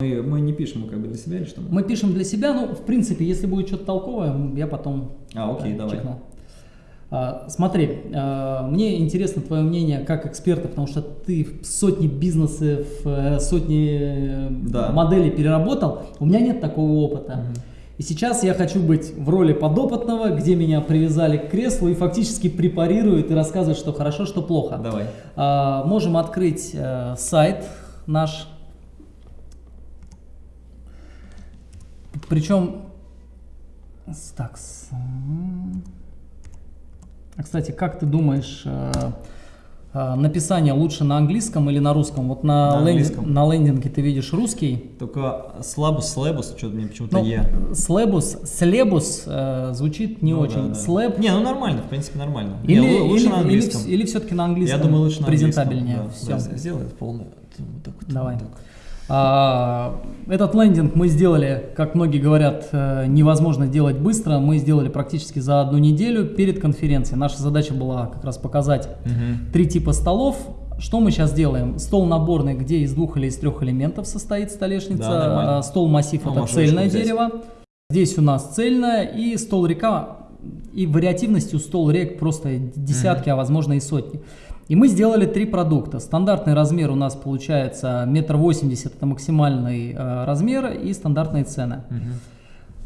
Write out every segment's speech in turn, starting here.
Мы, мы не пишем как бы для себя или что? Мы пишем для себя, ну, в принципе, если будет что-то толковое, я потом А, окей, да, давай. чекну. А, смотри, а, мне интересно твое мнение как эксперта, потому что ты сотни бизнесов, э, сотни э, Да. моделей переработал. У меня нет такого опыта. И сейчас я хочу быть в роли подопытного, где меня привязали к креслу и фактически препарируют и рассказывают, что хорошо, что плохо. Давай. А, можем открыть э, сайт наш. Причем, так. А, кстати, как ты думаешь, э, э, написание лучше на английском или на русском? Вот на, На ленди- английском. на лендинге ты видишь русский. Только слабус, слэбус, что-то мне почему-то Ну, Е. слебус, слебус э, звучит не Ну очень. да, да. Слэб Не, ну нормально, в принципе, нормально. или, Не, лу- лучше или, на английском. или, все-таки на английском. Я думаю, лучше на презентабельнее. английском. Всё. Да, Сделай это полное. Вот так вот, Давай. вот так. А, Этот лендинг мы сделали, как многие говорят, э, невозможно делать быстро. Мы сделали практически за одну неделю перед конференцией. Наша задача была как раз показать Мгм. три типа столов. Что мы сейчас делаем? Стол наборный, где из двух или из трех элементов состоит столешница. Да, нормально. А, Стол массив Ну, это цельное взять. дерево. Здесь у нас цельное и стол река. И вариативностью стол рек просто десятки, а возможно и сотни. И мы сделали три продукта. Стандартный размер у нас получается метр восемьдесят, это максимальный э, размер и стандартные цены. Мгм.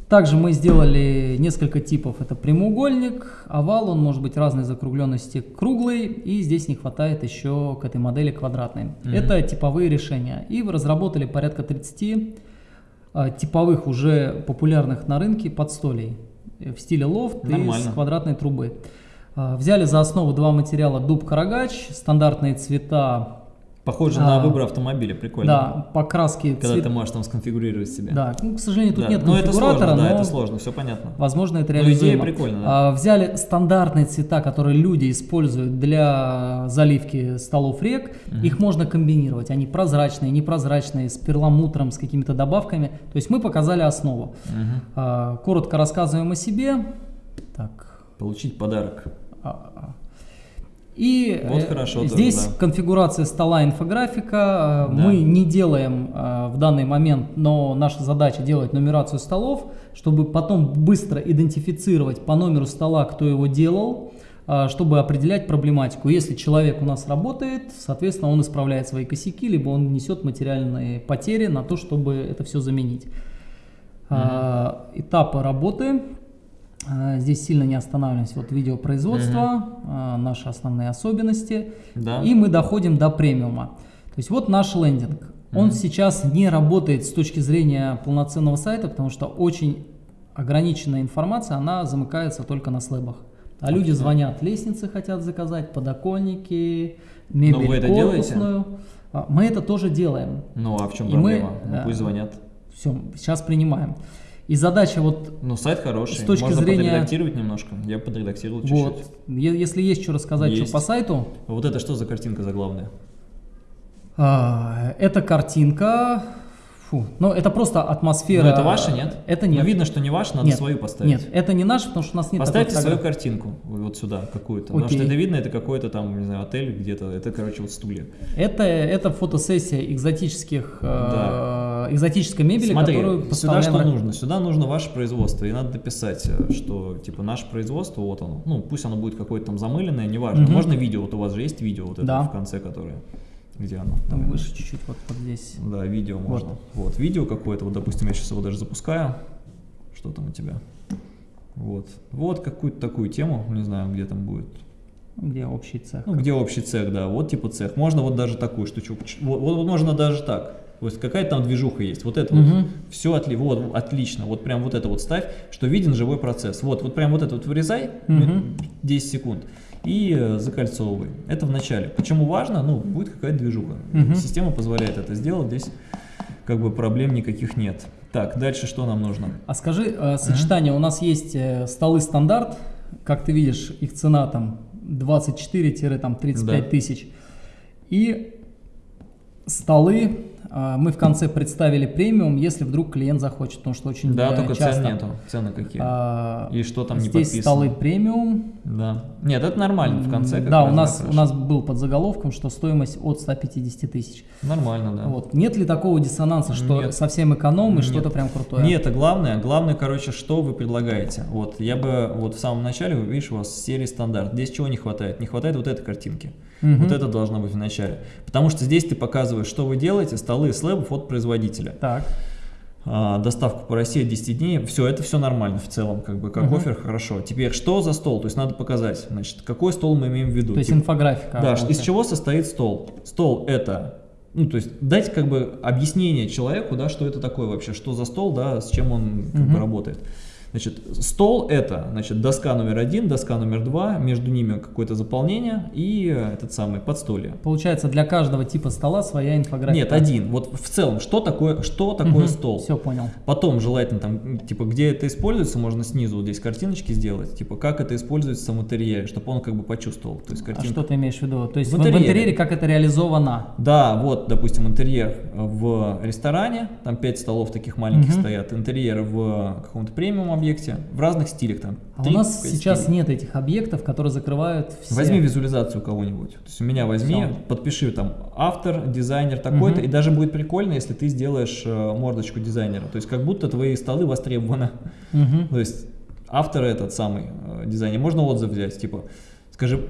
Также мы сделали несколько типов. Это прямоугольник, овал, он может быть разной закругленности, круглый, и здесь не хватает еще к этой модели квадратной. Мгм. Это типовые решения. И разработали порядка 30 а, типовых уже популярных на рынке подстолей э, в стиле лофт Нормально. из квадратной трубы. А, Взяли за основу два материала дуб карагач, стандартные цвета, Похоже А, на выбор автомобиля, прикольно. да, покраски Когда цвет- ты можешь там сконфигурировать себе. Да, ну, к сожалению, тут Да. нет Ну это конфигуратора, сложно, да, но это сложно, все понятно. Возможно, это Но реализуемо. идея прикольная, да. А, взяли стандартные цвета, которые люди используют для заливки столов рек. Их можно комбинировать. Они прозрачные, непрозрачные, с перламутром, с какими-то добавками. То есть мы показали основу. Мгм. А, коротко рассказываем о себе. Так. Получить подарок. А. И Вот э, хорошо тоже, здесь да. конфигурация стола инфографика. Э, Да. Мы не делаем э, в данный момент, но наша задача делать нумерацию столов, чтобы потом быстро идентифицировать по номеру стола, кто его делал, чтобы определять проблематику. Если человек у нас работает, соответственно, он исправляет свои косяки, либо он несет материальные потери на то, чтобы это все заменить. А, Этапы работы. А, Здесь сильно не останавливаемся. Вот видеопроизводство, а, наши основные особенности. Да. И мы доходим до премиума. То есть вот наш лендинг. Он сейчас не работает с точки зрения полноценного сайта, потому что очень ограниченная информация, она замыкается только на слэбах. А люди звонят, лестницы хотят заказать, подоконники, мебель Но вы это делаете? корпусную. А, Мы это тоже делаем. Ну а в чем И мы, проблема? Ну, э, пусть звонят. Все, сейчас принимаем. И задача вот Ну, сайт хороший. с точки Можно зрения- подредактировать немножко. Я подредактировал чуть-чуть. Вот. Если есть что рассказать Есть. что по сайту, Вот это что за картинка заглавная? а, эта картинка, фу, ну это просто атмосфера. Ну, это ваша, нет? Это нет. Ну, видно, что не ваша, надо Нет. свою поставить. Нет, это не наш, потому что у нас нет Поставьте такой свою картинку вот сюда какую-то. Потому что это видно, это какой-то там, не знаю, отель где-то. Это, короче, вот стулья. Это, это фотосессия экзотических, э, экзотической мебели, Смотри, которую сюда поставляем что ра- нужно? Сюда нужно ваше производство. И надо дописать, э, что типа наше производство, вот оно. Ну, пусть оно будет какое-то там замыленное, неважно. Мгм. Можно видео, вот у вас же есть видео вот это Да. в конце, которое. Где оно? Там выше чуть-чуть, вот, вот здесь. Да, видео Вот. можно. Вот, видео какое-то, вот, допустим, я сейчас его даже запускаю. Что там у тебя? Вот. Вот какую-то такую тему, не знаю, где там будет. Где общий цех. Ну, где общий цех, да, вот типа цех. Можно вот даже такую штучку. Вот, вот можно даже так. Вот какая там движуха есть. Вот это Мгм. вот. Все отли, вот, отлично. Вот прям вот это вот ставь, что виден живой процесс. Вот, вот прям вот это вот вырезай, Мгм. 10 секунд. И э, закольцовывай. Это в начале. Почему важно? Ну, будет какая-то движуха. Мгм. Система позволяет это сделать. Здесь как бы проблем никаких нет. Так, дальше что нам нужно? А скажи, э, сочетание, у нас есть э, столы стандарт, как ты видишь, их цена там 24-35 Да. тысяч. И столы А, Мы в конце представили премиум, если вдруг клиент захочет, потому что очень Да, только часто, цен нету. Цены какие? а, И что там не Здесь подписано? столы премиум. Да. Нет, это нормально в конце. Да, у нас, у нас был под заголовком, что стоимость от 150 тысяч. Нормально, да. Вот. Нет ли такого диссонанса, что Нет. совсем эконом и Нет. что-то прям крутое? Не это главное. Главное, короче, что вы предлагаете. Вот я бы вот в самом начале, вы видишь, у вас серия стандарт. Здесь чего не хватает? Не хватает вот этой картинки. Мгм. Вот это должно быть в начале. Потому что здесь ты показываешь, что вы делаете, столы и слэбов от производителя. Так. А, доставку по России 10 дней, все, это все нормально в целом, как бы, как Мгм. офер, хорошо. Теперь, что за стол? То есть надо показать, значит, какой стол мы имеем в виду. То есть Типа, инфографика. да, из чего состоит стол? Стол это, ну, то есть дать как бы объяснение человеку, да, что это такое вообще, что за стол, да, с чем он как бы Мгм. работает. Значит, стол это, значит, доска номер один, доска номер два, между ними какое-то заполнение и этот самый подстолье. Получается, для каждого типа стола своя инфографика. Нет, один. Вот в целом, что такое, что такое стол? Все понял. Потом желательно там, типа, где это используется, можно снизу вот здесь картиночки сделать, типа, как это используется в интерьере, чтобы он как бы почувствовал. То есть А картинка. что ты имеешь в виду? То есть В в, в интерьере. интерьере как это реализовано? Да, вот, допустим, интерьер в ресторане, там 5 столов таких маленьких Мгм. стоят, интерьер в каком-то премиум объекте, в разных стилях там. А у нас пять сейчас нет этих объектов, которые закрывают все. Возьми визуализацию кого-нибудь. То есть у меня возьми, Всё. подпиши там автор, дизайнер такой-то, Мгм. и даже будет прикольно, если ты сделаешь э, мордочку дизайнера. То есть как будто твои столы востребованы. Мгм. То есть автор этот самый э, дизайнер. Можно отзыв взять, типа, скажи,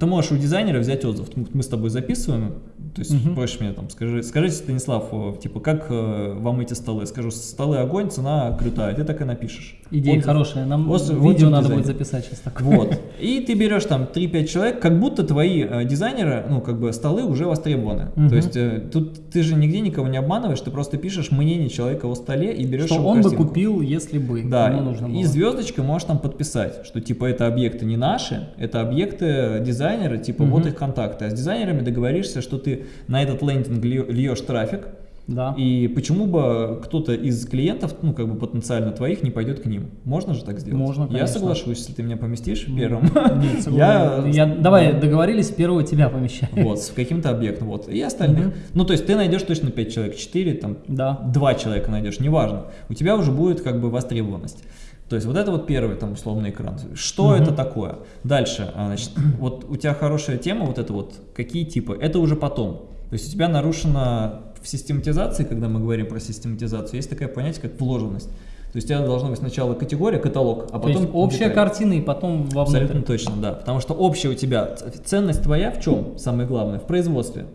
ты можешь у дизайнера взять отзыв. Мы с тобой записываем, то есть Мгм. просишь меня там, скажи, скажите, Станислав, э, типа, как э, вам эти столы? Скажу, столы огонь, цена крутая. Ты так и напишешь. Идея Отзыв. хорошая. Нам Отзыв- видео отзыв надо дизайнера. будет записать сейчас такое. Вот. И ты берешь там 3-5 человек, как будто твои э, дизайнеры, ну, как бы столы уже востребованы. Мгм. То есть э, тут ты же нигде никого не обманываешь, ты просто пишешь мнение человека о столе и берешь Что его он бы картинку. купил, если бы Да, ему нужно было. и звездочкой можешь там подписать, что типа это объекты не наши, это объекты дизайнера, типа вот Мгм. их контакты. А с дизайнерами договоришься, что ты на этот лендинг льешь трафик, Да. и почему бы кто-то из клиентов, ну как бы потенциально твоих, не пойдет к ним? Можно же так сделать? Можно, Я конечно. соглашусь, если ты меня поместишь первым. Нет, Я-. Я, давай договорились, первого тебя помещаю. Вот, с каким-то объектом, вот, и остальных. Мгм. Ну, то есть ты найдешь точно 5 человек, 4, там, Да. два человека найдешь, неважно. У тебя уже будет как бы востребованность. То есть вот это вот первый там условный экран. Что Мгм. это такое? Дальше, а, значит, вот у тебя хорошая тема, вот это вот, какие типы? Это уже потом. То есть у тебя нарушена в систематизации, когда мы говорим про систематизацию, есть такое понятие, как вложенность. То есть у тебя должна быть сначала категория, каталог, а То потом есть общая деталь. картина и потом вовнутрь. Абсолютно точно, да. Потому что общая у тебя ценность твоя в чем? Самое главное, в производстве.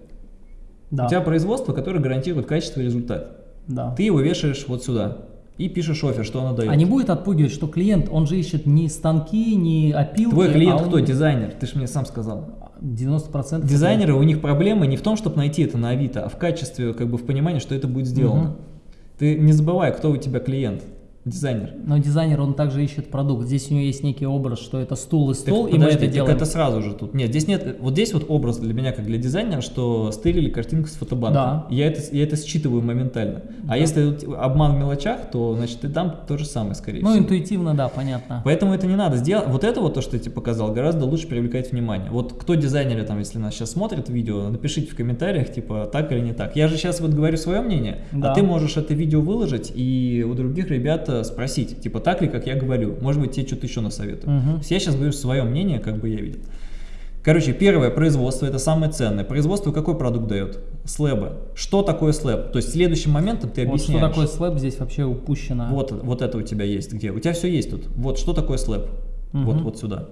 Да. У тебя производство, которое гарантирует качество и результат. да. Ты его вешаешь вот сюда и пишешь офер, что оно дает. А не будет отпугивать, что клиент, он же ищет не станки, не опилки. Твой клиент а он- кто? Дизайнер. Ты же мне сам сказал. 90% Дизайнеры, у них проблемы не в том, чтобы найти это на Авито, а в качестве, как бы в понимании, что это будет сделано. Мгм. Ты не забывай, кто у тебя клиент. Дизайнер. Но дизайнер, он также ищет продукт. Здесь у него есть некий образ, что это стул и Так стол, и мы это так делаем. это сразу же тут. Нет, здесь нет. Вот здесь вот образ для меня, как для дизайнера, что стырили картинку с фотобанка. Да. Я это, я это считываю моментально. Да. А если обман в мелочах, то значит и там то же самое, скорее Ну, всего. интуитивно, да, понятно. Поэтому это не надо сделать. Вот это вот то, что я тебе показал, гораздо лучше привлекать внимание. Вот кто дизайнеры там, если нас сейчас смотрят видео, напишите в комментариях, типа, так или не так. Я же сейчас вот говорю свое мнение, Да. а ты можешь это видео выложить и у других ребят спросить, типа, так ли, как я говорю. Может быть, тебе что-то еще насоветую. Есть я сейчас говорю свое мнение, как бы я видел. Короче, первое, производство, это самое ценное. Производство какой продукт дает? Слэбы. Что такое слэб? То есть следующим моментом ты Вот что объясняешь. такое слэп здесь вообще упущено. Вот, вот это у тебя есть где? У тебя все есть тут. Вот что такое слэп? Мгм. Вот, вот сюда.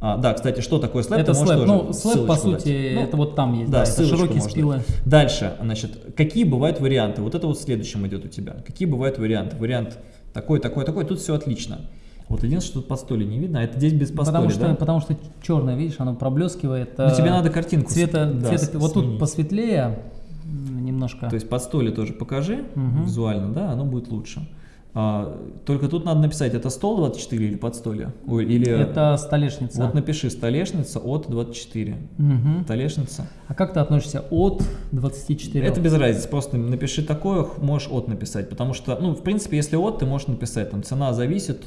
А, да, кстати, что такое слэп? это слэп. Ну, слэп, по сути, дать. Ну, это вот там есть. да, Да, это широкие можно спилы. Дальше, значит, какие бывают варианты? Вот это вот следующим идет у тебя. Какие бывают варианты? Вариант такой, такой, такой. Тут все отлично. Вот единственное, что тут подстолье не видно, а это здесь без подстолья, Потому что, да? потому что черное, видишь, оно проблескивает. Ну, э, тебе надо картинку цвета, да, цвета- вот тут посветлее немножко. То есть подстолье тоже покажи Мгм. визуально, да, оно будет лучше. А, только тут надо написать, это стол 24 или подстолье? Ой, или... это столешница. Вот напиши столешница от 24. Мгм. Столешница. А как ты относишься от 24? Это без разницы, просто напиши такое, можешь от написать, потому что, ну, в принципе, если от, ты можешь написать, там, цена зависит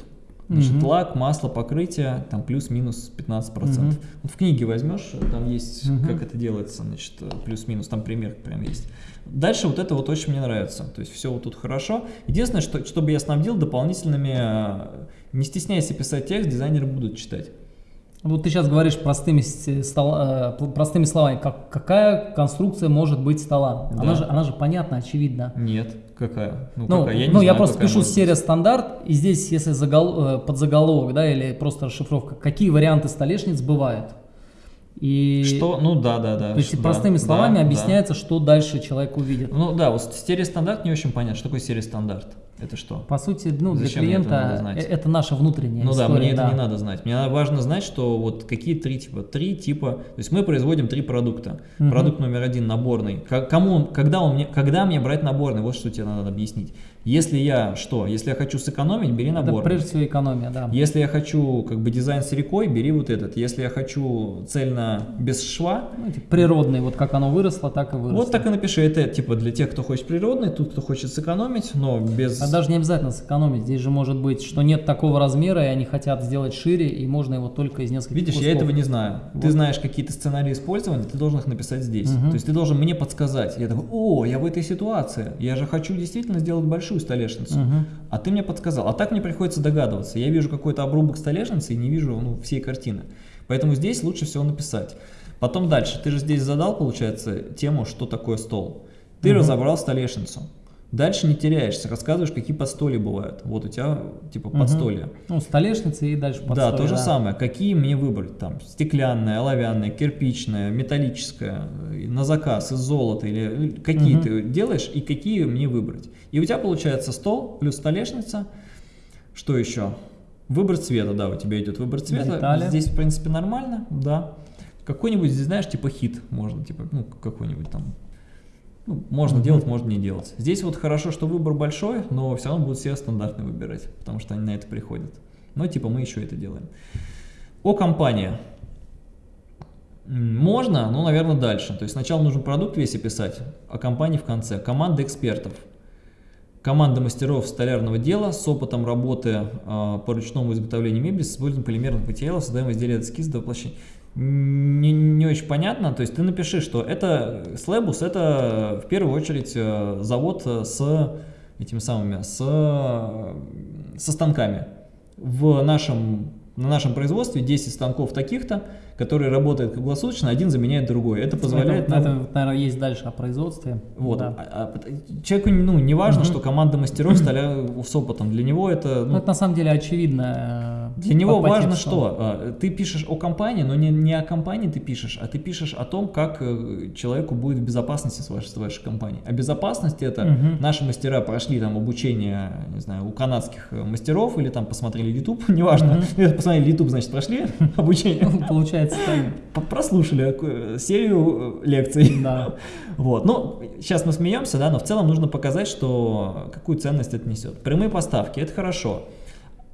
Значит, Мгм. лак, масло, покрытие, там плюс-минус 15%. Мгм. Вот в книге возьмешь, там есть, Мгм. как это делается, значит, э, плюс-минус, там пример прям есть. Дальше вот это вот очень мне нравится, то есть все вот тут хорошо. Единственное, что, чтобы я снабдил дополнительными, э, не стесняйся писать текст, дизайнеры будут читать. Вот ты сейчас говоришь простыми, э, простыми словами, как, какая конструкция может быть стола? Да. Она, же, она же понятна, очевидна. Нет, какая? Ну, Ну, какая? Я ну, я знаю, просто какая пишу серия стандарт, и здесь, если загол, э, подзаголовок, да, или просто расшифровка, какие варианты столешниц бывают. И Что? Ну да, да, да. то есть да, простыми да, словами да. объясняется, что дальше человек увидит. Ну да, вот стереостандарт не очень понятно. Что такое стереостандарт? Это что? По сути, ну, для Зачем мне это надо клиента знать? э- это наша внутренняя Ну да, история. мне это да. не надо знать. Мне важно знать, что вот какие три типа. Три типа. То есть мы производим три продукта. Мгм. Продукт номер один наборный. К- Кому, он- когда, он мне, когда мне брать наборный? Вот что тебе надо объяснить. Если я что? Если я хочу сэкономить, бери Это наборный. прежде всего экономия, да. Если я хочу как бы дизайн с рекой, бери вот этот. Если я хочу цельно без шва, Ну, эти природные, вот как оно выросло, так и выросло. вот так и напиши. Это типа для тех, кто хочет природный, тут кто хочет сэкономить, но без... А даже не обязательно сэкономить. Здесь же может быть, что нет такого размера, и они хотят сделать шире, и можно его только из нескольких Видишь, кусков. я этого не знаю. Ты Вот. знаешь какие-то сценарии использования, ты должен их написать здесь. Мгм. То есть ты должен мне подсказать. Я такой, о, я в этой ситуации. Я же хочу действительно сделать большую столешницу. Мгм. А ты мне подсказал. А так мне приходится догадываться. Я вижу какой-то обрубок столешницы и не вижу ну, всей картины. Поэтому здесь лучше всего написать. Потом дальше. Ты же здесь задал, получается, тему, что такое стол. Ты Мгм. разобрал столешницу. Дальше не теряешься, рассказываешь, какие подстолья бывают. Вот у тебя типа Мгм. подстолья. Ну, столешницы и дальше Да, подстолье, то же самое. Какие мне выбрать? Там стеклянная, оловянная, кирпичная, металлическая, э, на заказ из золота или э, какие Мгм. ты делаешь и какие мне выбрать. И у тебя получается стол плюс столешница. Что еще? Выбор цвета, да, у тебя идет выбор цвета. Детали. Здесь, в принципе, нормально, да. Какой-нибудь здесь, знаешь, типа хит можно, типа, ну, какой-нибудь там. Ну, можно Мгм. делать, можно не делать. Здесь вот хорошо, что выбор большой, но все равно будут все стандартные выбирать, потому что они на это приходят. Но типа мы еще это делаем. О компании. М, Можно, но, наверное, дальше. То есть сначала нужно продукт весь описать, а компании в конце. Команда экспертов. Команда мастеров столярного дела с опытом работы а, по ручному изготовлению мебели с использованием полимерных материалов, создаем изделия от эскиза до воплощения. Не, не очень понятно, то есть ты напиши, что это Слэбус, это в первую очередь э, завод э, с этими самыми, с, э, со станками. В нашем, на нашем производстве 10 станков таких-то, которые работают круглосуточно, один заменяет другой. Это позволяет это, нам... это, наверное, есть дальше о производстве. Вот. Да. А- а человеку ну, не важно, Мгм. что команда мастеров столя с опытом. Для него это... Ну, ну, это на самом деле очевидно. Для него по- важно тексту. что? А, Ты пишешь о компании, но не, не о компании ты пишешь, а ты пишешь о том, как э, человеку будет в безопасности с вашей, с вашей компанией. А безопасность это Мгм. наши мастера прошли там обучение, не знаю, у канадских э, мастеров или там посмотрели YouTube, неважно. Мгм. Посмотрели YouTube, значит, прошли обучение. Получается так. П- Прослушали серию лекций. Да. Вот, ну, сейчас мы смеемся, да, но в целом нужно показать, что какую ценность это несет. Прямые поставки, это хорошо.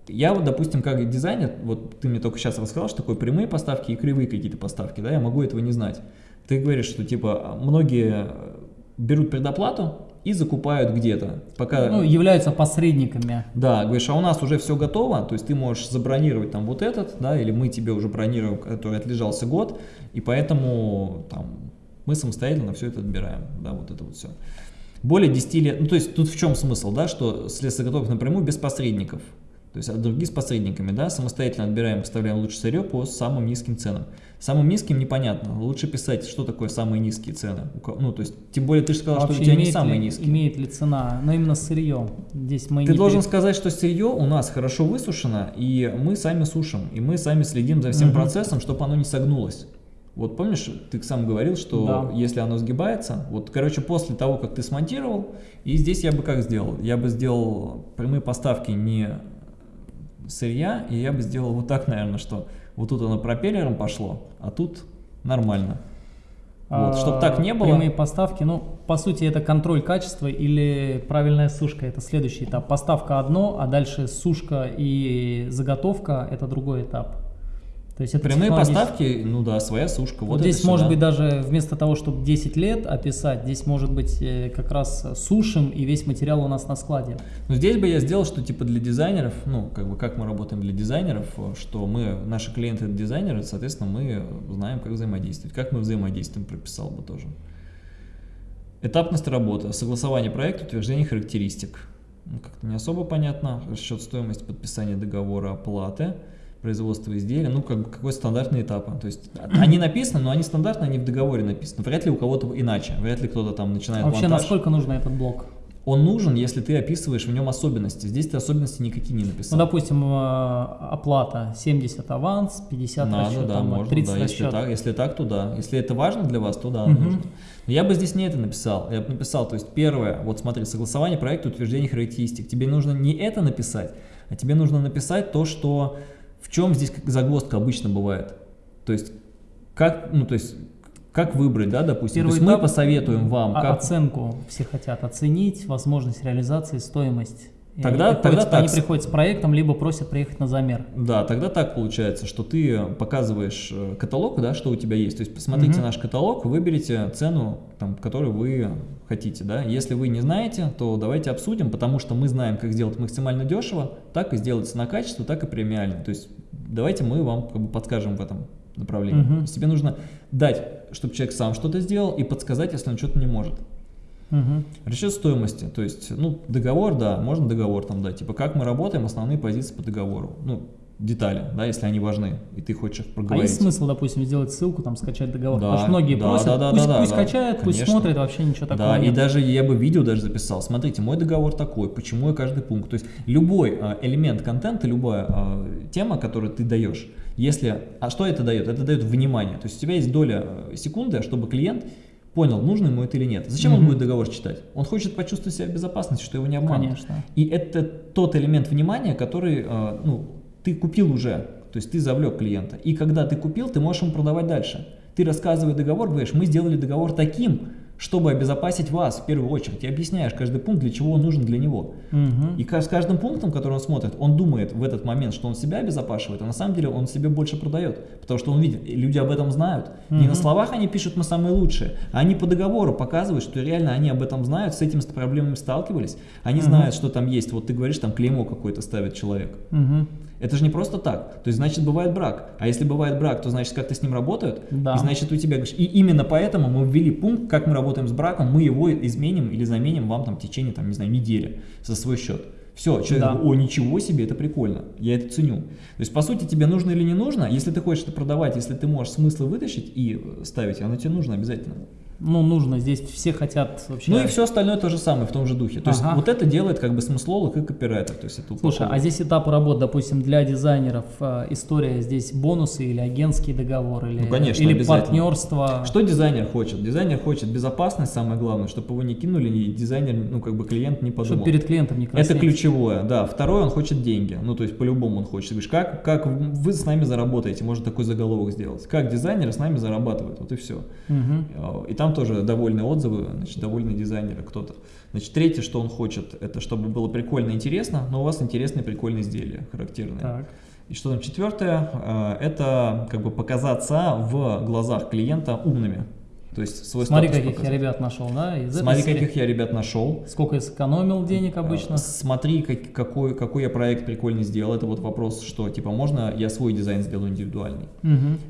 Я вот, допустим, как дизайнер, вот ты мне только сейчас рассказал, что такое прямые поставки и кривые какие-то поставки, да, я могу этого не знать. Ты говоришь, что типа многие берут предоплату и закупают где-то, пока... Ну, являются посредниками. Да, говоришь, а у нас уже все готово, то есть ты можешь забронировать там вот этот, да, или мы тебе уже бронируем, который отлежался год, и поэтому там мы самостоятельно все это отбираем, да, вот это вот все. Более 10 лет, ну то есть тут в чем смысл, да, что с лесозаготовок напрямую без посредников, то есть а другие с посредниками, да, самостоятельно отбираем, поставляем лучшее сырье по самым низким ценам. Самым низким непонятно, лучше писать, что такое самые низкие цены, ну то есть, тем более ты же сказал, что у тебя не имеет самые ли, низкие. имеет ли цена, но именно сырье. Здесь мы Ты должен перед- сказать, что сырье у нас хорошо высушено, и мы сами сушим, и мы сами следим за всем Мгм. процессом, чтобы оно не согнулось. Вот помнишь, ты сам говорил, что Да. если оно сгибается, вот, короче, после того, как ты смонтировал, и здесь я бы как сделал? Я бы сделал прямые поставки не сырья, и я бы сделал вот так, наверное, что вот тут оно пропеллером пошло, а тут нормально. Вот, чтоб так не было. А, Прямые поставки, ну, по сути, это контроль качества или правильная сушка. Это следующий этап. Поставка одно, а дальше сушка и заготовка – это другой этап. То есть это Прямые технологически- поставки, ну да, своя сушка. Вот, Вот здесь может быть даже вместо того, чтобы 10 лет описать, здесь может быть э, как раз сушим и весь материал у нас на складе. Но здесь бы я сделал, что типа для дизайнеров, ну, как бы как мы работаем для дизайнеров, э, что мы, наши клиенты это дизайнеры, соответственно, мы знаем, как взаимодействовать. Как мы взаимодействуем, прописал бы тоже. Этапность работы, согласование проекта, утверждение характеристик. Ну, как-то не особо понятно. Расчет стоимости подписания договора оплаты, производство изделия, ну, как какой стандартный этап. То есть они написаны, но они стандартные, они в договоре написаны. Вряд ли у кого-то иначе, вряд ли кто-то там начинает Вообще, монтаж. насколько нужен этот блок? Он нужен, если ты описываешь в нем особенности. Здесь ты особенности никакие не Ну, написал. допустим, э, оплата 70 аванс, 50 Надо, расчет, да, там, можно, 30 да, если так, если так, то да. Если это важно для вас, то да, Мгм. нужно. Но я бы здесь не это написал. Я бы написал, то есть первое, вот смотри, согласование проекта, утверждение характеристик. Тебе нужно не это написать, а тебе нужно написать то, что в чем здесь загвоздка обычно бывает. То есть как, ну то есть как выбрать, да, допустим. Первый то есть мы посоветуем вам, А- как Оценку все хотят оценить, возможность реализации, стоимость. И Тогда- приходят- тогда они так. приходят с проектом, либо просят приехать на замер. Да, тогда так получается, что ты показываешь э, каталог, да, что у тебя есть. То есть посмотрите Мгм. наш каталог, выберите цену, там, которую вы хотите. Да. Если вы не знаете, то давайте обсудим, потому что мы знаем, как сделать максимально дешево, так и сделать на качество, так и премиально. То есть давайте мы вам как бы, подскажем в этом направлении. То есть тебе нужно дать, чтобы человек сам что-то сделал, и подсказать, если он что-то не может. Мгм. Расчет стоимости, то есть, ну, договор, да, можно договор там дать, типа, как мы работаем, основные позиции по договору, ну, детали, да, если они важны, и ты хочешь их А проговорить. есть смысл, допустим, сделать ссылку, там, скачать договор? Да, Потому что многие да, просят, да, да, пусть, да, пусть да, качают, пусть конечно. смотрят, вообще ничего такого Да, и нет. даже я бы видео даже записал. Смотрите, мой договор такой, почему я каждый пункт. То есть любой а, элемент контента, любая а, тема, которую ты даешь, если, а что это дает? Это дает внимание. То есть у тебя есть доля э, секунды, чтобы клиент понял, нужно ему это или нет. Зачем он Мгм. будет договор читать? Он хочет почувствовать себя в безопасности, что его не обманут. Конечно. И это тот элемент внимания, который э, ну, ты купил уже, то есть ты завлек клиента. И когда ты купил, ты можешь ему продавать дальше. Ты рассказывая договор, говоришь, мы сделали договор таким, чтобы обезопасить вас в первую очередь. И объясняешь каждый пункт, для чего он нужен для него. Мгм. И с каждым пунктом, который он смотрит, он думает в этот момент, что он себя обезопашивает, а на самом деле он себе больше продает. Потому что он видит, люди об этом знают. Не на словах они пишут «мы самые лучшие», а они по договору показывают, что реально они об этом знают, с этими проблемами сталкивались. Они Мгм. знают, что там есть. Вот ты говоришь, там клеймо какое-то ставит человек. Мгм. Это же не просто так. То есть, значит, бывает брак. А если бывает брак, то значит, как-то с ним работают. Да. И значит, у тебя... И именно поэтому мы ввели пункт, как мы работаем с браком, мы его изменим или заменим вам там в течение, там, не знаю, недели за свой счет. Все, человек Да. говорит, о, ничего себе, это прикольно, я это ценю. То есть, по сути, тебе нужно или не нужно, если ты хочешь это продавать, если ты можешь смыслы вытащить и э, ставить, оно тебе нужно обязательно. Ну, нужно, здесь все хотят вообще... Ну и все остальное то же самое, в том же духе. То есть, Ага. вот это делает как бы смыслолог и копирайтер. То есть, это Слушай, а здесь этапы работы, допустим, для дизайнеров э, история здесь бонусы или агентский договор, или, Ну, конечно, или партнерство. Что дизайнер хочет? Дизайнер хочет безопасность, самое главное, чтобы его не кинули, и дизайнер, ну, как бы клиент не подумал. Чтобы перед клиентом не Это краснеть. ключевое, да. Второе, он хочет деньги. Ну, то есть, по-любому он хочет. Говоришь, как, как вы с нами заработаете? Можно такой заголовок сделать. Как дизайнеры с нами зарабатывают? Вот и все. Мгм. И там тоже довольные отзывы, значит, довольны дизайнеры кто-то. Значит, третье, что он хочет, это чтобы было прикольно и интересно, но у вас интересные прикольные изделия, характерные. Так. И что там четвертое, э, это как бы показаться в глазах клиента умными. То есть свой Смотри, каких я показать. ребят нашел, да? Из этой Смотри, серии. каких я ребят нашел. Сколько я сэкономил денег обычно? Э, Смотри, как- какой, какой я проект прикольный сделал. Это вот вопрос, что типа можно я свой дизайн сделаю индивидуальный.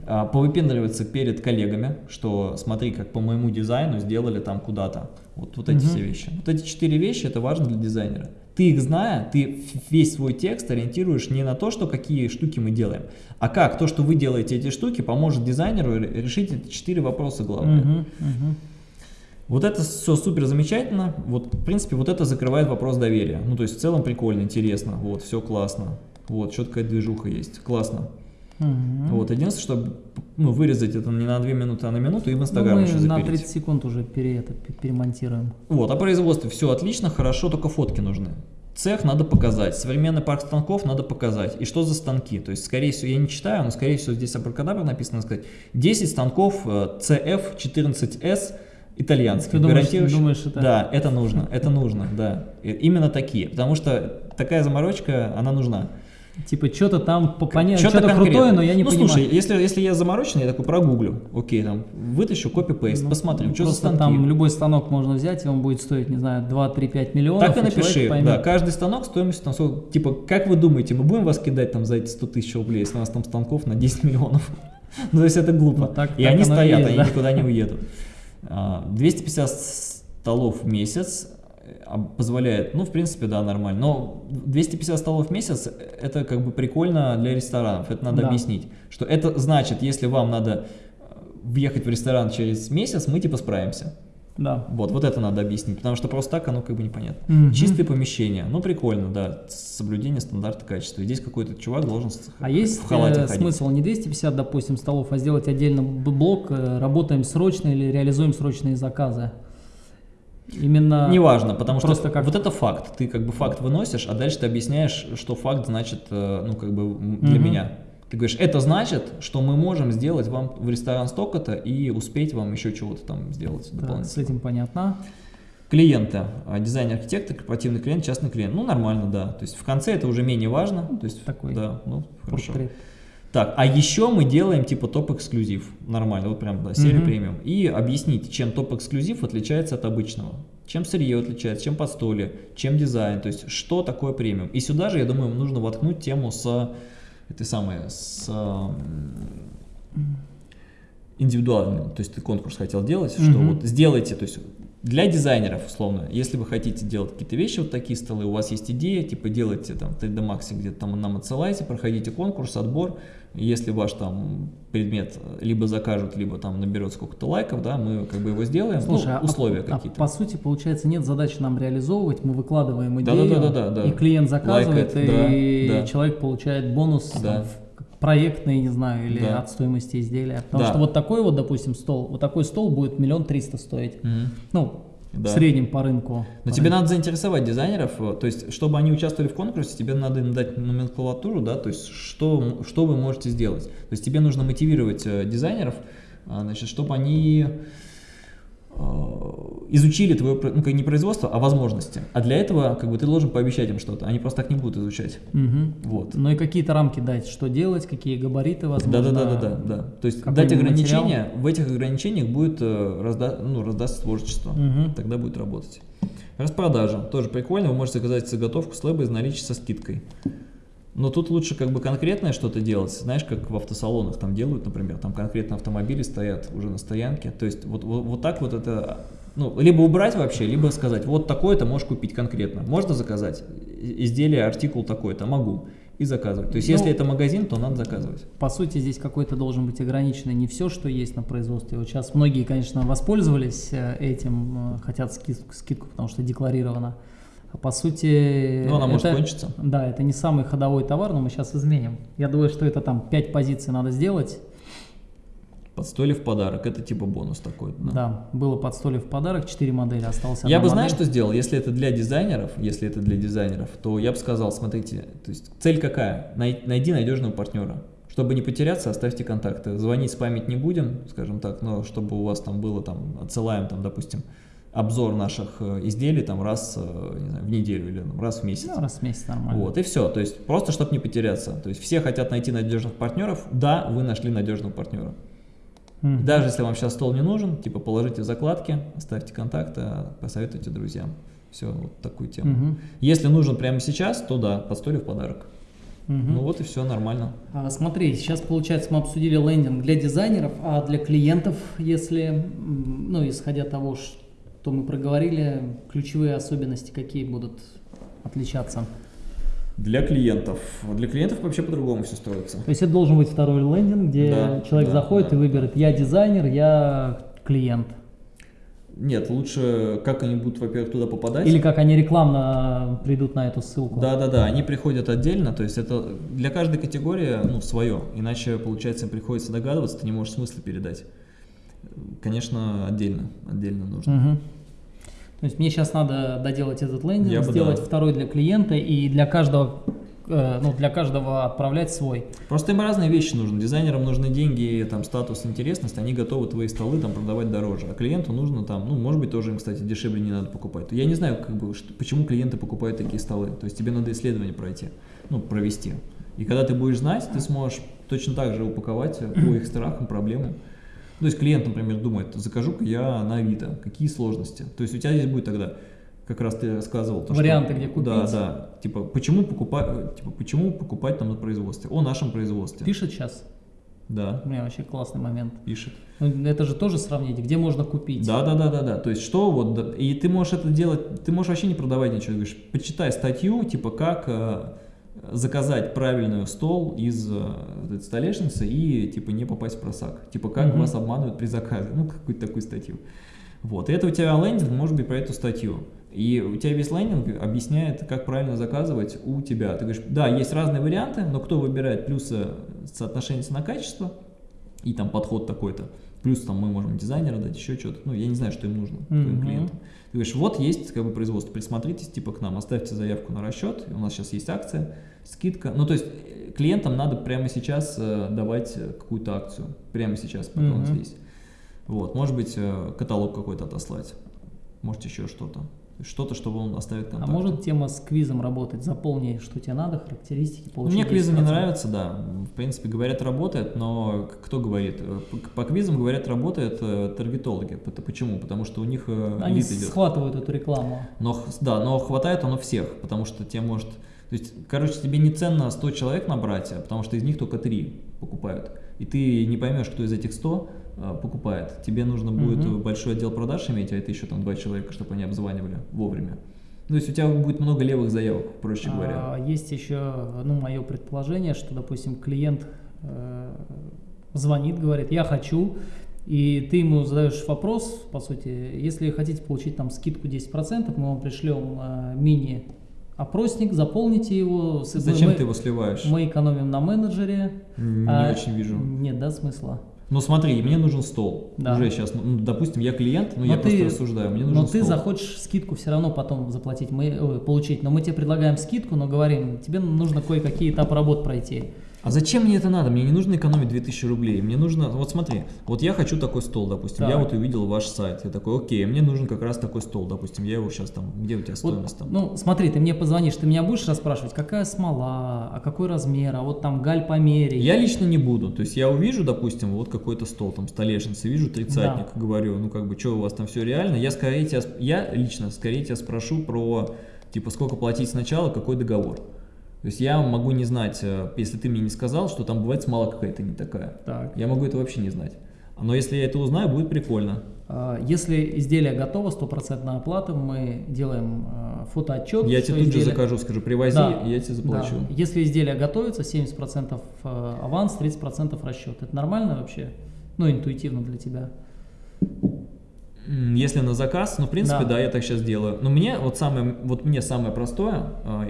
А, Повыпендриваться перед коллегами, что смотри, как по моему дизайну сделали там куда-то. Вот, вот эти Мгм. все вещи. Вот эти четыре вещи, это важно для дизайнера. Ты их зная, ты весь свой текст ориентируешь не на то, что какие штуки мы делаем, а как то, что вы делаете эти штуки, поможет дизайнеру ре- решить эти четыре вопроса главные. Мгм. Мгм. Вот это все супер замечательно. Вот, в принципе, вот это закрывает вопрос доверия. Ну, то есть, в целом прикольно, интересно. Вот, все классно. Вот, четкая движуха есть. Классно. Мгм. Вот, единственное, что ну, вырезать это не на 2 минуты, а на минуту и в Ну, Инстаграм мы еще на запилить. 30 секунд уже пере, это, пе- перемонтируем. Вот, о производстве все отлично, хорошо, только фотки нужны. Цех надо показать, современный парк станков надо показать. И что за станки? То есть, скорее всего, я не читаю, но, скорее всего, здесь абракадабра написано сказать. 10 станков э, CF14S итальянских. Ты думаешь- думаешь, это- Да, это нужно, это нужно, да. Именно такие, потому что такая заморочка, она нужна. Типа, что-то там по- понятно, Что-то крутое, но я не ну, понимаю. слушай, если, если я замороченный, я такой прогуглю. Окей, там, вытащу копи-пейст, Ну, посмотрю, что за станки. там любой станок можно взять, и он будет стоить, не знаю, 2-3-5 миллионов. Так и человек напиши, да, каждый станок стоимостью, там, сколько- типа, как вы думаете, мы будем вас кидать там за эти 100 тысяч рублей, если у нас там станков на 10 миллионов? Ну, то есть это глупо. Ну, так- и так они и стоят, есть, они да. никуда не уедут. А, 250 столов в месяц а, позволяет, ну, в принципе, да, нормально. Но 250 столов в месяц, это как бы прикольно для ресторанов, это надо Да. объяснить. Что это значит, если вам надо э, въехать в ресторан через месяц, мы типа справимся. Да. Вот, вот это надо объяснить, потому что просто так оно как бы непонятно. Мгм. Чистые помещения, ну прикольно, да, соблюдение стандарта качества. И здесь какой-то чувак должен А есть в халате э, ходить. смысл не 250, допустим, столов, а сделать отдельно блок, э, работаем срочно или реализуем срочные заказы? Именно... Неважно, потому что Просто как- вот это факт. Ты как бы факт выносишь, а дальше ты объясняешь, что факт значит, э, ну как бы для Мгм. меня. Ты говоришь, это значит, что мы можем сделать вам в ресторан столько-то и успеть вам еще чего-то там сделать Да, с этим понятно. Клиента, а, дизайнер-архитектор, корпоративный клиент, частный клиент. Ну, нормально, да. То есть в конце это уже менее важно. То есть, Такой да, ну, хорошо. Портрет. Так, а еще мы делаем типа топ-эксклюзив. Нормально, вот прям, да, серия Мгм. премиум. И объяснить, чем топ-эксклюзив отличается от обычного. Чем сырье отличается, чем подстолье, чем дизайн, то есть что такое премиум. И сюда же, я думаю, нужно воткнуть тему с этой самой, с индивидуальным. То есть ты конкурс хотел делать, что Мгм. вот сделайте, то есть для дизайнеров, условно, если вы хотите делать какие-то вещи, вот такие столы, у вас есть идея, типа делайте там 3D Max где-то там нам отсылайте, проходите конкурс, отбор, если ваш там предмет либо закажут, либо там наберет сколько-то лайков, да, мы как бы его сделаем, Слушай, ну, а- условия а какие-то. по сути, получается, нет задачи нам реализовывать, мы выкладываем Да, идею, да, да, да, да, да. и клиент заказывает, Лайкает, да, и да. человек получает бонус Да. там, в- проектный, не знаю, или Да. от стоимости изделия. Потому Да. что вот такой вот, допустим, стол, вот такой стол будет миллион триста стоить. Мгм. Ну, Да. в среднем по рынку. Но тебе надо заинтересовать дизайнеров, э, то есть, чтобы они участвовали в конкурсе, тебе надо им дать номенклатуру, да, то есть, что, что вы можете сделать. То есть, тебе нужно мотивировать э, дизайнеров, а, значит, чтобы они э, изучили твое, ну, не производство, а возможности. А для этого, как бы, ты должен пообещать им что-то, они просто так не будут изучать. Мгм. Вот. Ну и какие-то рамки дать, что делать, какие габариты, возможно. Да, да, да, да, да, да. То есть дать материал. ограничения, в этих ограничениях будет э, разда, ну, раздастся творчество. Мгм. Тогда будет работать. Распродажа. Тоже прикольно. Вы можете заказать заготовку с лэба из наличия со скидкой. Но тут лучше как бы конкретное что-то делать. Знаешь, как в автосалонах там делают, например, там конкретно автомобили стоят уже на стоянке. То есть вот, вот, вот так вот это, ну, либо убрать вообще, либо сказать, вот такое-то можешь купить конкретно. Можно заказать изделие, артикул такой-то? Могу. И заказывать. То есть Ну, если это магазин, то надо заказывать. По сути, здесь какой-то должен быть ограниченный не все, что есть на производстве. Вот сейчас многие, конечно, воспользовались э, этим, э, хотят скидку, скидку, потому что декларировано. По сути... Ну, она может это- кончиться. Да, это не самый ходовой товар, но мы сейчас изменим. Я думаю, что это там 5 позиций надо сделать. Подстойли в подарок. Это типа бонус такой. да. Да, было под столе в подарок, 4 модели, осталось Я бы, знаешь, модель. что сделал? Если это для дизайнеров, если это для дизайнеров, то я бы сказал, смотрите, то есть цель какая? Най- найди надежного партнера. Чтобы не потеряться, оставьте контакты. Звонить спамить не будем, скажем так, но чтобы у вас там было, там, отсылаем, там, допустим, обзор наших э, изделий там раз э, не знаю, в неделю или там, раз в месяц. Ну, раз в месяц нормально. Вот, и все. То есть просто, чтобы не потеряться. То есть все хотят найти надежных партнеров. Да, вы нашли надежного партнера. Мгм. Даже если вам сейчас стол не нужен, типа положите в закладки, оставьте контакты, а посоветуйте друзьям. Все, вот такую тему. Мгм. Если нужен прямо сейчас, то да, под столе в подарок. Мгм. Ну вот и все, нормально. А, Смотри, сейчас, получается, мы обсудили лендинг для дизайнеров, а для клиентов, если, ну, исходя того, что мы проговорили, ключевые особенности какие будут отличаться? Для клиентов. Для клиентов вообще по-другому все строится. То есть это должен быть второй лендинг, где Да, человек да, заходит да. и выберет, я дизайнер, я клиент. Нет, лучше как они будут, во-первых, туда попадать. Или как они рекламно придут на эту ссылку. Да, да, да, они приходят отдельно, то есть это для каждой категории, ну, свое, иначе, получается, им приходится догадываться, ты не можешь смысла передать. Конечно, отдельно, отдельно нужно. Мгм. То есть мне сейчас надо доделать этот лендинг, Я бы сделать да. второй для клиента и для каждого, э, ну, для каждого отправлять свой. Просто им разные вещи нужны. Дизайнерам нужны деньги, там, статус, интересность, они готовы твои столы там продавать дороже. А клиенту нужно там, ну, может быть, тоже им, кстати, дешевле не надо покупать. Я не знаю, как бы, что- почему клиенты покупают такие столы. То есть тебе надо исследование пройти, ну, провести. И когда ты будешь знать, ты сможешь точно так же упаковать по их страхам, проблемам. То есть клиент, например, думает, закажу-ка я на Авито, какие сложности. То есть у тебя здесь будет тогда, как раз ты рассказывал. То, Варианты, что, где купить. Да, да. Типа, почему покупать, типа, почему покупать там на производстве? О нашем производстве. Пишет сейчас. Да. У меня вообще классный момент. Пишет. Ну, это же тоже сравнить, где можно купить. Да, да, да, да, да. То есть что вот, и ты можешь это делать, ты можешь вообще не продавать ничего. Ты говоришь, почитай статью, типа как э, заказать правильный стол из э, столешницы и типа не попасть в просак. Типа как Мгм. вас обманывают при заказе. Ну, какую-то такую статью. Вот. И это у тебя лендинг может быть про эту статью. И у тебя весь лендинг объясняет, как правильно заказывать у тебя. Ты говоришь, да, есть разные варианты, но кто выбирает плюсы соотношения цена-качество и там подход такой-то. Плюс там мы можем дизайнера дать, еще что-то. Ну, я не знаю, что им нужно, твоим Мгм. клиентам. Ты говоришь, вот есть как бы производство, присмотритесь типа к нам, оставьте заявку на расчет, у нас сейчас есть акция, скидка. Ну, то есть э, клиентам надо прямо сейчас э, давать э, какую-то акцию, прямо сейчас, пока он Мгм. здесь. Вот, может быть, каталог какой-то отослать, может еще что-то. Что-то, чтобы он оставит А контакт. может тема с квизом работать? Заполни, что тебе надо, характеристики, получи Мне квизы не 10%. нравятся, да. В принципе, говорят, работает, но кто говорит? По, квизам, говорят, работают э, таргетологи. Почему? Потому что у них Они лид идет. схватывают эту рекламу. Но, да, но хватает оно всех, потому что тебе может... То есть, короче, тебе не ценно 100 человек набрать, а потому что из них только 3 покупают. И ты не поймешь, кто из этих 100 э, покупает. Тебе нужно будет Мгм. большой отдел продаж иметь, а это еще там 2 человека, чтобы они обзванивали вовремя. То есть у тебя будет много левых заявок, проще говоря. А, есть еще, ну, мое предположение, что, допустим, клиент э, звонит, говорит, я хочу, и ты ему задаешь вопрос, по сути, если хотите получить там скидку 10%, мы вам пришлем э, мини-опросник, заполните его. с- Зачем мы, ты его сливаешь? Мы экономим на менеджере. Не А, очень вижу. Нет, да, смысла. Ну смотри, мне нужен стол. Да. Уже сейчас, ну, допустим, я клиент, но, Но я ты- просто рассуждаю, мне нужен Но ты стол. захочешь скидку все равно потом заплатить, мы, ой, получить. Но мы тебе предлагаем скидку, но говорим, тебе нужно кое-какие этапы работ пройти. А зачем мне это надо? Мне не нужно экономить 2000 рублей. Мне нужно, вот смотри, вот я хочу такой стол, допустим. Я Так. вот увидел ваш сайт. Я такой, окей, мне нужен как раз такой стол, допустим. Я его сейчас там, где у тебя Вот, стоимость там? ну, смотри, ты мне позвонишь, ты меня будешь расспрашивать, какая смола, а какой размер, а вот там галь померяй. Я лично не буду. То есть я увижу, допустим, вот какой-то стол, там столешница, вижу тридцатник, говорю, ну как бы, что у вас там все реально. Я скорее тебя, я лично скорее тебя спрошу про, типа, сколько платить сначала, какой договор. То есть я могу не знать, э, если ты мне не сказал, что там бывает смола какая-то не такая. Так. Я могу это вообще не знать. Но если я это узнаю, будет прикольно. А, Если изделие готово, стопроцентная оплата, мы делаем а, фотоотчет. Я тебе тут же изделие- закажу, скажу, привози, Да, я тебе заплачу. да. Если изделие готовится, 70% аванс, 30% расчет. Это нормально вообще? Ну, интуитивно для тебя. Если на заказ, ну, в принципе, Да. да, я так сейчас делаю. Но мне вот самое, вот мне самое простое, а,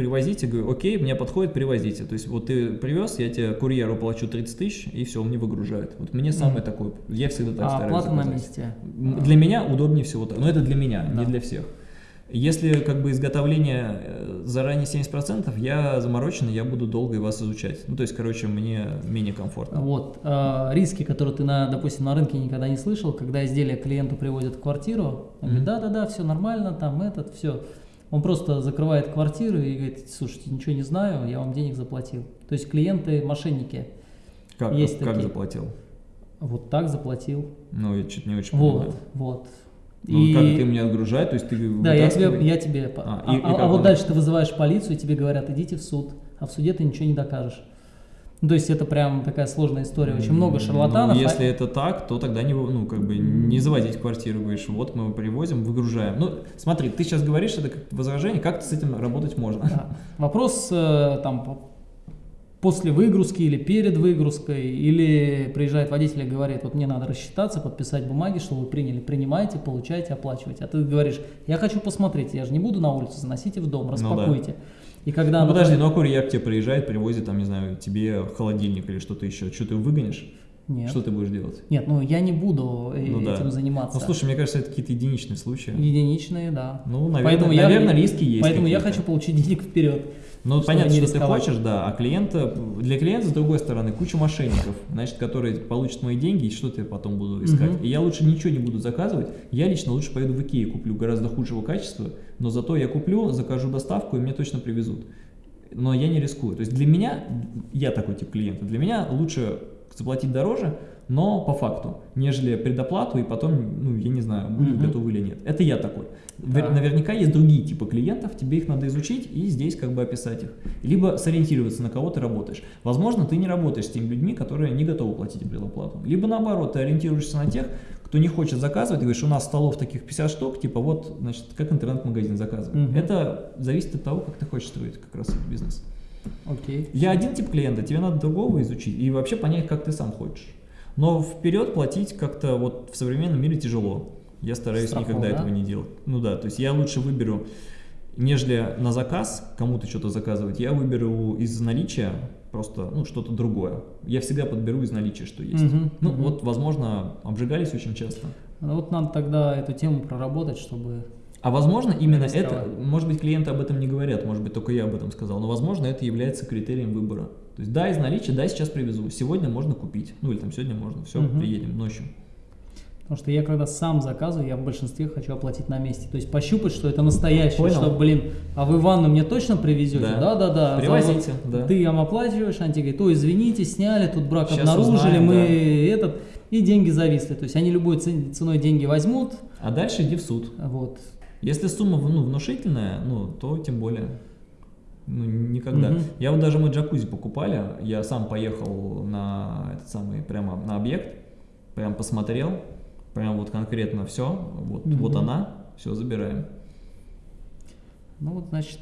привозите, говорю, окей, мне подходит, привозите. То есть вот ты привез, я тебе курьеру плачу 30 тысяч, и все, он мне выгружает. Вот мне самое Мгм. такое, я всегда так а стараюсь оплата на месте. М, Для меня удобнее всего так, но это для меня, не Да. для всех. Если как бы изготовление э, заранее 70%, я замороченный, я буду долго вас изучать. Ну, то есть, короче, мне менее комфортно. Вот. а, риски, которые ты, на, допустим, на рынке никогда не слышал, когда изделие клиенту приводят в квартиру, он говорит, Мгм. да-да-да, все нормально, там этот, все. Он просто закрывает квартиру и говорит, слушайте, ничего не знаю, я вам денег заплатил. То есть клиенты мошенники. Как, есть как такие. заплатил? Вот так заплатил. Ну, я чуть не очень Вот, понимаю. вот. Ну, как ты меня отгружаешь, то есть ты Да, я тебе, я тебе. А, А, и- и а- а вот дальше ты вызываешь полицию, и тебе говорят, идите в суд. А в суде ты ничего не докажешь. Ну, то есть это прям такая сложная история. Очень много Ну, шарлатанов. а- если это так, то тогда не, ну, как бы не заводить квартиру, говоришь, вот мы его привозим, выгружаем. Ну, смотри, ты сейчас говоришь это как возражение, как с этим работать можно? Да. Вопрос э, там по- после выгрузки или перед выгрузкой, или приезжает водитель и говорит, вот мне надо рассчитаться, подписать бумаги, что вы приняли, принимайте, получайте, оплачивайте. А ты говоришь, я хочу посмотреть, я же не буду на улицу, заносите в дом, да. И когда... Ну, подожди, ну а курьер к тебе приезжает, привозит, там, не знаю, тебе холодильник или что-то еще. Что ты выгонишь? Нет. Что ты будешь делать? Нет, ну я не буду э, Ну да. этим заниматься. Ну, слушай, мне кажется, это какие-то единичные случаи. Единичные, да. Ну, наверное, Поэтому я- наверное риски есть Поэтому я хочу получить денег вперед. Ну, понятно, что ты рисковать. хочешь, да, а клиента, для клиента, с другой стороны, куча мошенников, значит, которые получат мои деньги, и что ты потом буду искать? Мгм. И я лучше ничего не буду заказывать, я лично лучше поеду в Икею, куплю гораздо худшего качества, но зато я куплю, закажу доставку, и мне точно привезут. но я не рискую. То есть для меня, я такой тип клиента, для меня лучше заплатить дороже, но по факту, нежели предоплату и потом, ну, я не знаю, будут Мгм. готовы или нет. Это я такой. Так. Наверняка есть другие типы клиентов, тебе их надо изучить и здесь как бы описать их. Либо сориентироваться, на кого ты работаешь. Возможно, ты не работаешь с теми людьми, которые не готовы платить предоплату. Либо наоборот, ты ориентируешься на тех, кто не хочет заказывать, говоришь, у нас столов таких 50 штук, типа вот, значит, как интернет-магазин заказывать. Мгм. Это зависит от того, как ты хочешь строить как раз этот бизнес. Окей. Я один тип клиента, тебе надо другого изучить и вообще понять, как ты сам хочешь. Но вперед платить как-то вот в современном мире тяжело. Я стараюсь Страхово, никогда да? этого не делать. Ну да, то есть я лучше выберу, нежели на заказ кому-то что-то заказывать, я выберу из наличия просто ну, что-то другое. Я всегда подберу из наличия, что есть. Мгм, Ну мгм. вот, возможно, обжигались очень часто. Ну, Вот надо тогда эту тему проработать, чтобы... А возможно, именно это, может быть, клиенты об этом не говорят, может быть, только я об этом сказал, но, возможно, это является критерием выбора. То есть, да, из наличия, да, сейчас привезу, сегодня можно купить, ну или там сегодня можно, все, Мгм. приедем ночью. Потому что я когда сам заказываю, я в большинстве хочу оплатить на месте. То есть пощупать, что это настоящее, Понял. что, блин, а вы ванну мне точно привезете? Да. Да, да, да. Привозите, да. Ты им оплачиваешь, они тебе говорят, ой, извините, сняли, тут брак Щас обнаружили, узнаем, мы да. этот, и деньги зависли. То есть они любой цен- ценой деньги возьмут, А дальше иди в суд. вот. Если сумма ну, внушительная, ну, то тем более. Ну, никогда. Мгм. Я вот даже мы джакузи покупали, я сам поехал на этот самый, прямо на объект, прям посмотрел, прям вот конкретно все, вот, Мгм. вот она, все, забираем. Ну вот, значит,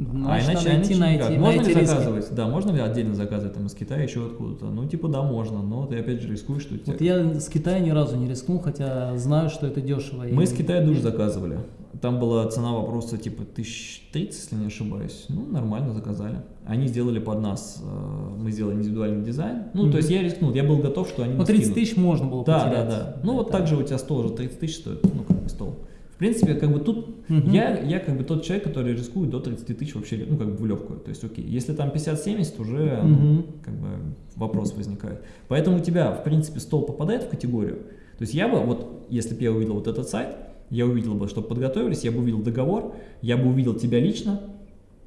а значит, иначе, надо идти иначе на никак. эти, на Можно эти ли риски. заказывать? Да, можно ли отдельно заказывать там из Китая, еще откуда-то? Ну, типа, да, можно, но ты опять же рискуешь, что у тебя... Вот я с Китая ни разу не рискнул, хотя знаю, что это дешево. Мы И- Китая душ заказывали. Там была цена вопроса типа 1030, если не ошибаюсь. Ну, нормально заказали. Они сделали под нас, э, мы сделали индивидуальный дизайн. Ну, Мгм. то есть я рискнул, я был готов, что они Ну, мне 30 скинут. тысяч можно было Да, да, потерять. да. Ну, вот Это- так же у тебя стол уже 30 тысяч стоит, ну, как бы стол. В принципе, как бы тут Мгм. я, я как бы тот человек, который рискует до 30 тысяч вообще, ну, как бы в легкую. То есть, окей, если там 50-70, уже, ну, Мгм. как бы вопрос возникает. Поэтому у тебя, в принципе, стол попадает в категорию. То есть я бы, вот, если бы я увидел вот этот сайт, я увидел бы, что подготовились, я бы увидел договор, я бы увидел тебя лично,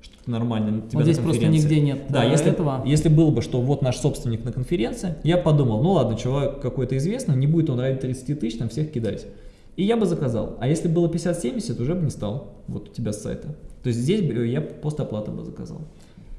что ты нормально, тебя Вот здесь просто нигде нет Да, э, если, этого. если было бы, что вот наш собственник на конференции, я подумал, ну ладно, человек какой-то известный, не будет он ради 30 тысяч там всех кидать. И я бы заказал. А если было 50-70, уже бы не стал. Вот у тебя с сайта. То есть здесь я постоплаты бы заказал.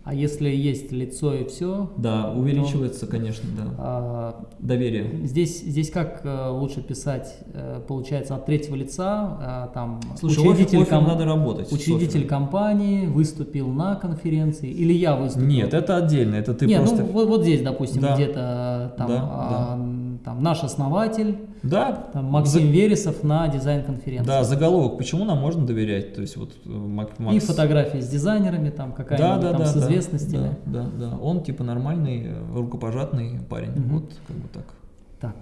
А если есть лицо и все, Да, увеличивается, конечно, да. а, Доверие. здесь, здесь как э, лучше писать, э, получается, от третьего лица, а, там, Слушай, учредитель, офер, ком- надо работать. учредитель компании выступил на конференции, или я выступил? Нет, это отдельно, это ты Не, просто... ну вот, вот здесь, допустим, Да. где-то там, Да, а, там наш основатель, Да, там, Максим Вересов на дизайн-конференции. да, заголовок, почему нам можно доверять? То есть вот э, Мак- И Макс... фотографии с дизайнерами, там какая-нибудь да, да, там да, с да, известностями. Да, да, да. Он типа нормальный, э, рукопожатный парень. Мгм. Вот как бы так. Так,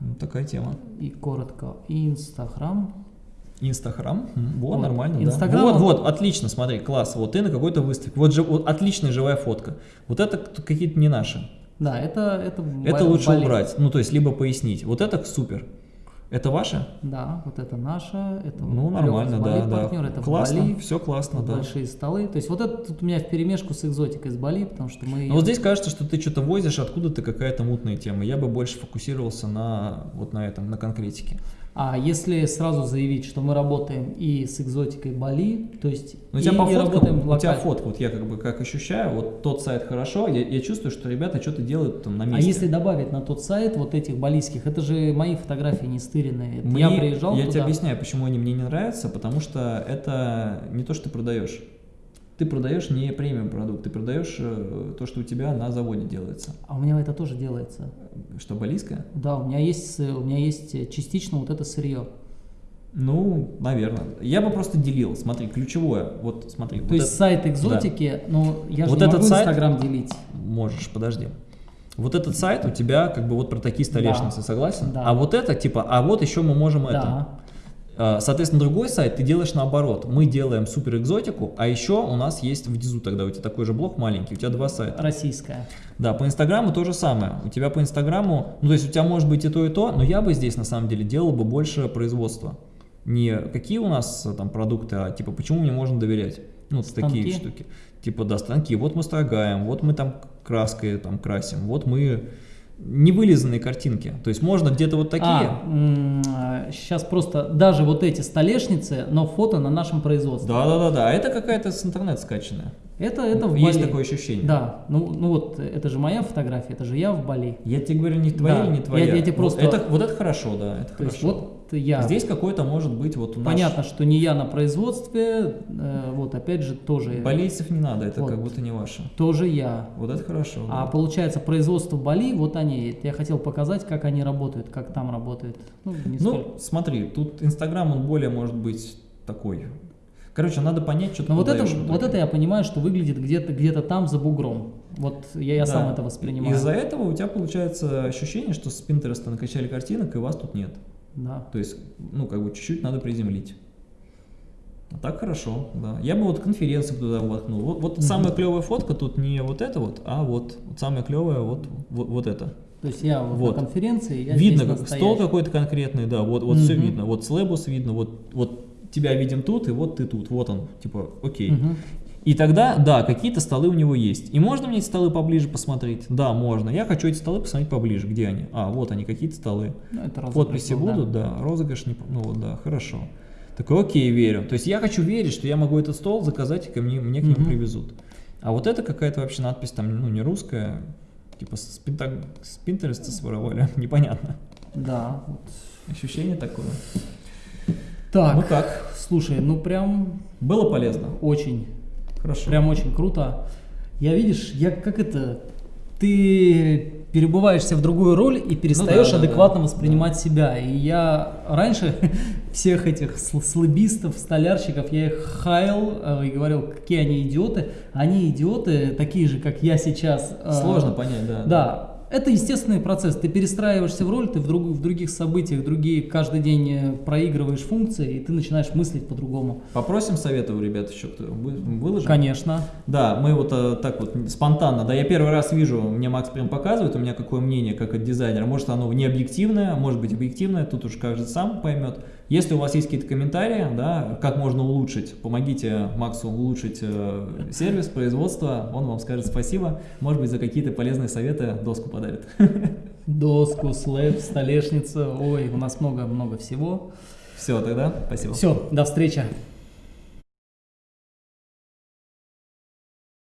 Ну, такая тема. и коротко, Инстаграм. Инстаграм. Вот, Вот. нормально, да. Инстаграм, Вот, вот, отлично, смотри, класс. Вот ты на какой-то выставке. Вот, же, вот отличная живая фотка. Вот это какие-то не наши. Да, это это Это лучше болит. убрать. Ну, то есть, либо пояснить. Вот это супер. Это ваше? Да, вот это наше, это Ну, вот нормально, да, да. партнер, это в классно, Бали, все классно, да. большие столы. То есть вот это тут у меня в перемешку с экзотикой с Бали, потому что мы... Но вот здесь кажется, что ты что-то возишь, откуда-то какая-то мутная тема. Я бы больше фокусировался на вот на этом, на конкретике. А если сразу заявить, что мы работаем и с экзотикой Бали, то есть Ну, у и, тебя по и фоткам, работаем у тебя локально. фотка, вот я как бы как ощущаю, вот тот сайт хорошо, я, я чувствую, что ребята что-то делают там на А месте. если добавить на тот сайт вот этих балийских, это же мои фотографии не стыренные. Мне- я приезжал Я туда. тебе объясняю, почему они мне не нравятся, потому что это не то, что ты продаешь. Ты продаешь не премиум продукт, ты продаешь э, то, что у тебя на заводе делается. А у меня это тоже делается. Что, балийское? Да, у меня есть, у меня есть э, частично вот это сырье. Ну, наверное. Я бы просто делил. Смотри, ключевое. Вот смотри. То вот есть это- сайт экзотики, но я же Вот не этот могу сайт- Инстаграм делить. Можешь, подожди. Вот этот сайт у тебя как бы вот про такие столешницы, Да. согласен? Да. А вот это типа, а вот еще мы можем это. Да. А, Соответственно, другой сайт ты делаешь наоборот. Мы делаем супер экзотику, а еще у нас есть внизу тогда у тебя такой же блок маленький, у тебя два сайта. Российская. Да, по Инстаграму то же самое. У тебя по Инстаграму, ну то есть у тебя может быть и то, и то, но я бы здесь на самом деле делал бы больше производства. Не какие у нас э, там продукты, а типа почему мне можно доверять. Ну, Станки? такие штуки. Типа, да, станки. Вот мы строгаем, вот мы там краской там красим, вот мы невылизанные картинки. То есть можно где-то вот такие. А, сейчас просто даже вот эти столешницы, но фото на нашем производстве. Да, да, да, да. А это какая-то с интернета скачанная. Это, это в Есть Бали. такое ощущение. Да, ну, ну вот это же моя фотография, это же я в Бали. Я тебе говорю, не твоя Да, или не я- твоя. я тебе Вот просто- это, вот это хорошо, да, это То хорошо. есть вот я. Здесь какой-то может быть вот у нас... Понятно, что не я на производстве, э, вот опять же тоже, Болельцев не надо, это Вот. как будто не ваше. тоже я. Вот это хорошо. А да. получается производство Бали, вот они. Я хотел показать, как они работают, как там работают. Ну, Ну, смотри, тут Инстаграм, он более может быть такой. Короче, надо понять, что ты Но вот это, вот итоге. это я понимаю, что выглядит где-то где там за бугром. Вот я, я Да. сам это воспринимаю. Из-за этого у тебя получается ощущение, что с Пинтереста накачали картинок, и вас тут нет. Да. То есть, ну, как бы чуть-чуть надо приземлить. А так хорошо, да. Я бы вот конференцию туда воткнул. Вот, вот Мгм. самая клевая фотка тут не вот это вот, а вот, вот самая клевая вот, вот, вот это. То есть я вот Вот. на конференции, я видно, как стол какой-то конкретный, да, вот, вот все Мгм. видно. Вот слэбус видно, вот, вот тебя видим тут, и вот ты тут, вот он, типа, окей. Мгм. И тогда, да, какие-то столы у него есть. И можно мне эти столы поближе посмотреть? Да, можно. Я хочу эти столы посмотреть поближе. Где они? А, вот они, какие-то столы. Ну, это розыгрыш Подписи был, да. будут, да. Розыгрыш, не, ну вот, да, хорошо. Такой, окей, верю. То есть я хочу верить, что я могу этот стол заказать, и ко мне, мне к нему Мгм. привезут. А вот это какая-то вообще надпись там, ну, не русская, типа с, Пинта- с Пинтереста своровали, непонятно. Да. вот. Ощущение такое. Так, Ну как, слушай, ну прям было полезно? очень, Хорошо. прям очень круто. Я видишь, я как это, ты перебываешься в другую роль и перестаешь да, да, адекватно да. воспринимать себя. И я раньше всех этих сл- слабистов, столярщиков, я их хаял э, и говорил, какие они идиоты. Они идиоты, такие же, как я сейчас. э, Сложно понять, да. Да, это естественный процесс. Ты перестраиваешься в роль, ты в, друг- в других событиях, другие каждый день э, проигрываешь функции, и ты начинаешь мыслить по-другому. Попросим совета у ребят еще, кто вы- выложим? Конечно. Да, мы вот э, так вот спонтанно, да, я первый раз вижу, мне Макс прям показывает, у меня какое мнение как от дизайнера, может оно не объективное, может быть объективное, тут уж каждый сам поймет. Если у вас есть какие-то комментарии, да, как можно улучшить, помогите Максу улучшить э, сервис, производство, он вам скажет спасибо, может быть за какие-то полезные советы доску подарит. Доску, слэп, столешницу. Ой, у нас много-много всего. Все, тогда спасибо. Все, до встречи.